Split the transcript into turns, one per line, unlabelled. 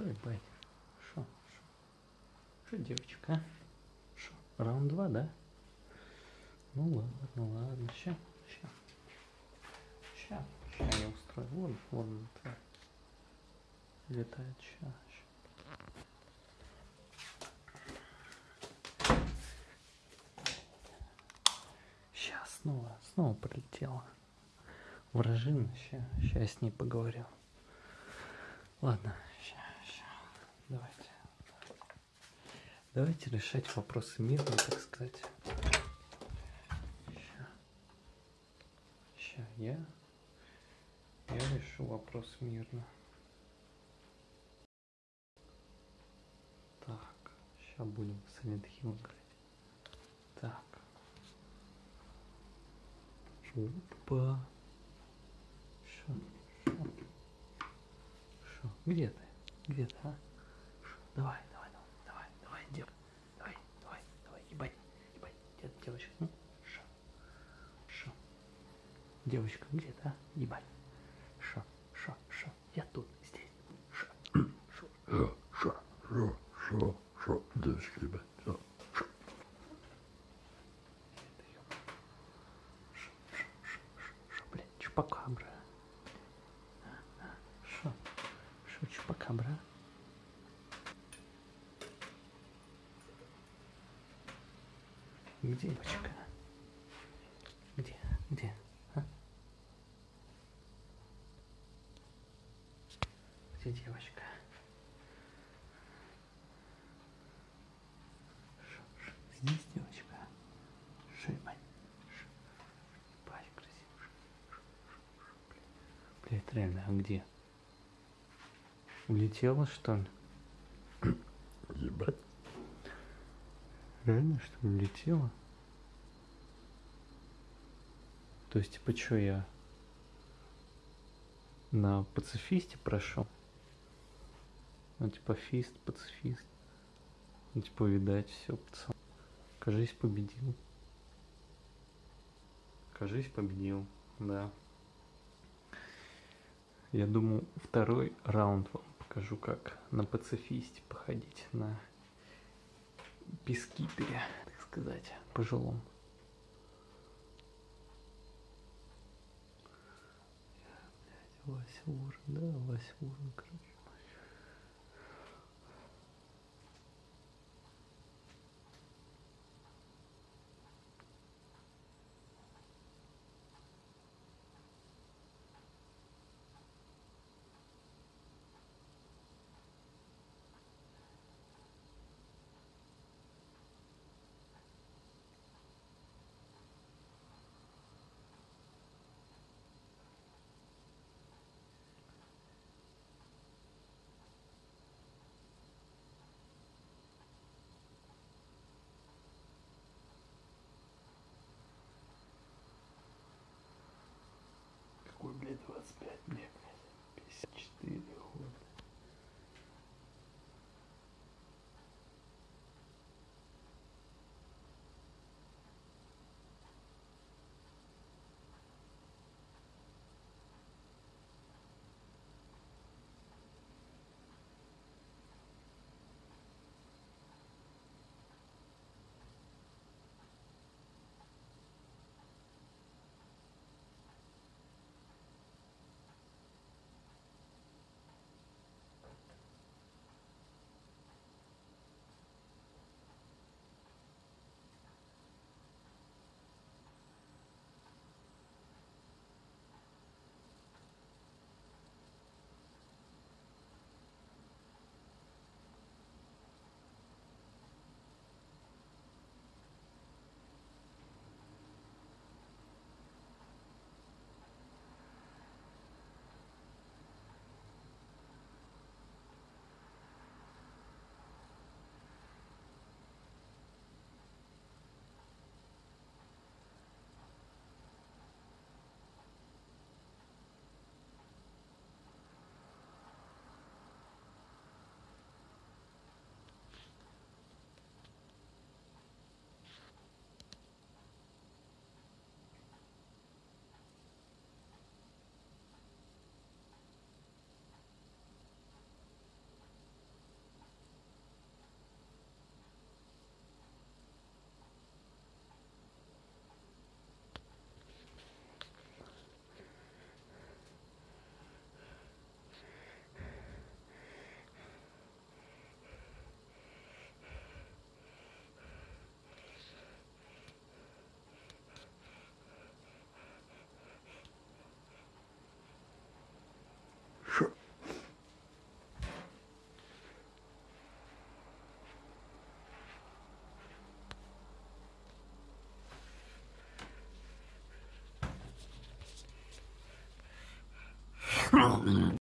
Шо, ебать? Шо? Шо? Девочка, а? Шо? Раунд два, да? Ну ладно, ну ладно, ща, ща. Ща, ща я устрою. Вон, вон тварь. Летает, ща, ща. Сейчас снова, снова прилетела. Вражина, ща, ща я с ней поговорю. Ладно, ща. Давайте. Давайте решать вопросы мирно, так сказать. Ща. Ща я. Я решу вопрос мирно. Так, сейчас будем Silent Hill играть. Так. Опа. Шо? Шо? Шо? Где ты? Где ты, а? Давай, давай, давай, давай, давай, дев. Давай, давай, давай, ебать, ебать, дед, девочка. Ну, шо? Шо? Девочка, где ты, а? Ебать. Шо? Шо? Шо? Я тут, здесь. Шо? Шо?
Шо, шо, шо, шо, шо, шо, шо,
блядь, чупакабра. А, а, Шо? Шо, чупакабра? Где девочка? Где? Где? А? Где девочка? Шо, шо, Здесь девочка? Шо, ебать? Красиво. Блядь, реально, а где? Улетела, что ли?
Ебать.
Реально, что ли, улетела? То есть, типа, что я на пацифисте прошел? Ну, типа, фист, пацифист. Ну, типа, видать, все, пацан. Кажись, победил. Кажись, победил, да. Я думаю, второй раунд вам покажу, как на пацифисте походить на пискипере, так сказать, пожилом. Урон, да, Вася Урон, короче. just problem